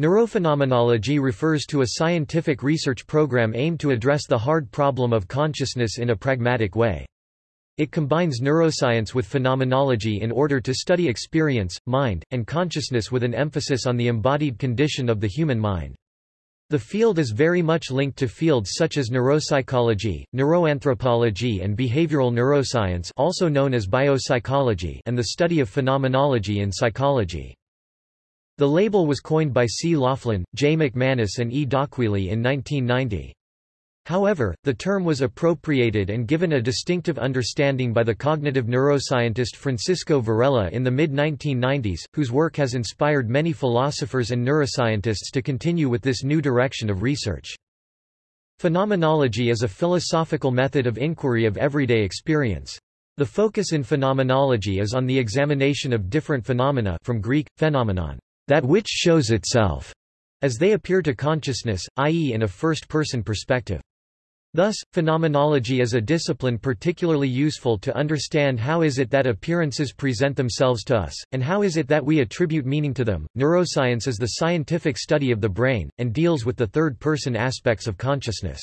Neurophenomenology refers to a scientific research program aimed to address the hard problem of consciousness in a pragmatic way. It combines neuroscience with phenomenology in order to study experience, mind, and consciousness with an emphasis on the embodied condition of the human mind. The field is very much linked to fields such as neuropsychology, neuroanthropology and behavioral neuroscience also known as biopsychology and the study of phenomenology in psychology. The label was coined by C. Laughlin, J. McManus and E. d'Aquili in 1990. However, the term was appropriated and given a distinctive understanding by the cognitive neuroscientist Francisco Varela in the mid-1990s, whose work has inspired many philosophers and neuroscientists to continue with this new direction of research. Phenomenology is a philosophical method of inquiry of everyday experience. The focus in phenomenology is on the examination of different phenomena from Greek, phenomenon, that which shows itself, as they appear to consciousness, i.e. in a first-person perspective. Thus, phenomenology is a discipline particularly useful to understand how is it that appearances present themselves to us, and how is it that we attribute meaning to them. Neuroscience is the scientific study of the brain, and deals with the third-person aspects of consciousness.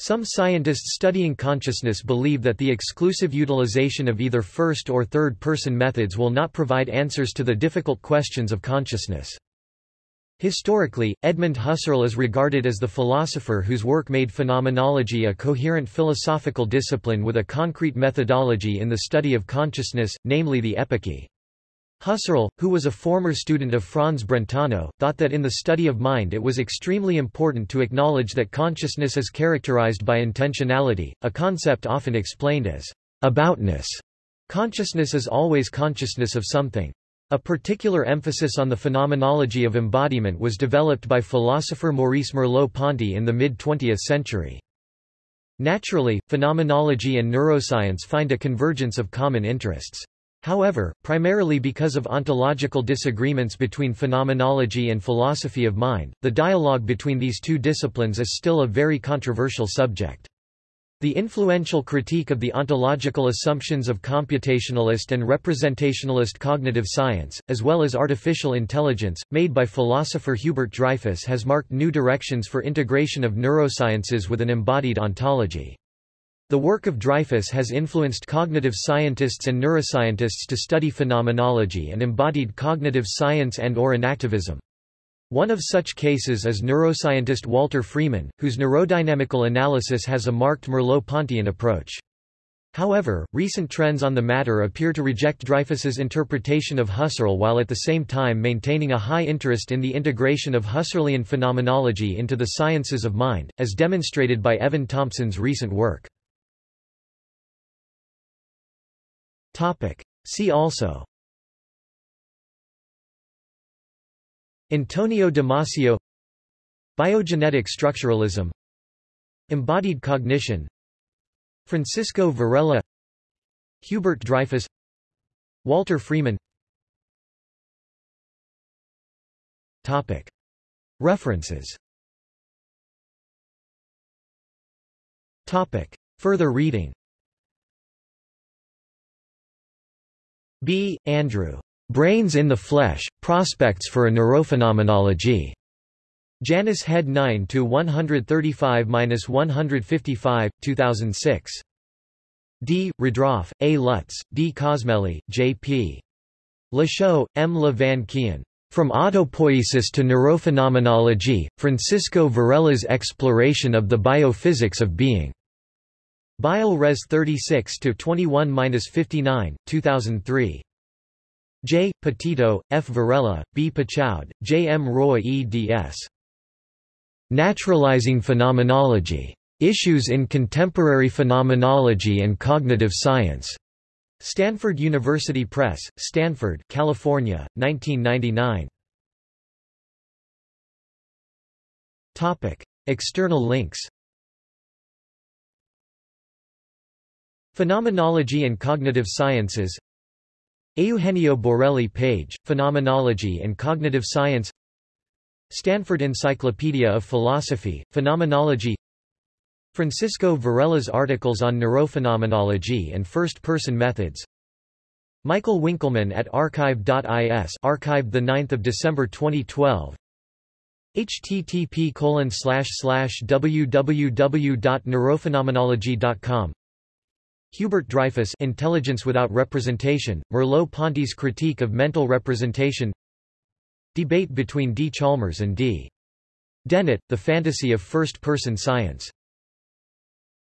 Some scientists studying consciousness believe that the exclusive utilization of either first or third-person methods will not provide answers to the difficult questions of consciousness. Historically, Edmund Husserl is regarded as the philosopher whose work made phenomenology a coherent philosophical discipline with a concrete methodology in the study of consciousness, namely the epoche. Husserl, who was a former student of Franz Brentano, thought that in the study of mind it was extremely important to acknowledge that consciousness is characterized by intentionality, a concept often explained as aboutness. Consciousness is always consciousness of something. A particular emphasis on the phenomenology of embodiment was developed by philosopher Maurice Merleau-Ponty in the mid-20th century. Naturally, phenomenology and neuroscience find a convergence of common interests. However, primarily because of ontological disagreements between phenomenology and philosophy of mind, the dialogue between these two disciplines is still a very controversial subject. The influential critique of the ontological assumptions of computationalist and representationalist cognitive science, as well as artificial intelligence, made by philosopher Hubert Dreyfus has marked new directions for integration of neurosciences with an embodied ontology. The work of Dreyfus has influenced cognitive scientists and neuroscientists to study phenomenology and embodied cognitive science and or enactivism. One of such cases is neuroscientist Walter Freeman, whose neurodynamical analysis has a marked Merleau-Pontian approach. However, recent trends on the matter appear to reject Dreyfus's interpretation of Husserl while at the same time maintaining a high interest in the integration of Husserlian phenomenology into the sciences of mind, as demonstrated by Evan Thompson's recent work. See also. Antonio Damasio. Biogenetic structuralism. Embodied cognition. Francisco Varela. Hubert Dreyfus. Walter Freeman. Topic. References. Topic. Further reading B. Andrew. Brains in the Flesh, Prospects for a Neurophenomenology. Janus Head 9-135-155, 2006. D. Rudrauf, A. Lutz, D. Cosmelli, J. P. Lachaux, M. Le Van Quyen. From Autopoiesis to Neurophenomenology, Francisco Varela's Exploration of the Biophysics of Being. Bio Res 36-21-59, 2003. J. Petitot, F. Varela, B. Pachoud, J. M. Roy eds. Naturalizing Phenomenology. Issues in Contemporary Phenomenology and Cognitive Science. Stanford University Press, Stanford, California, 1999. Topic: External links. Phenomenology and Cognitive Sciences. Eugenio Borelli page, Phenomenology and Cognitive Science. Stanford Encyclopedia of Philosophy, Phenomenology. Francisco Varela's articles on neurophenomenology and first-person methods. Michael Winkelmann at archive.is archived 9 December 2012 http www.neurophenomenology.com Hubert Dreyfus Intelligence Without Representation, Merleau-Ponty's Critique of Mental Representation Debate between D. Chalmers and D. Dennett, The Fantasy of First-Person Science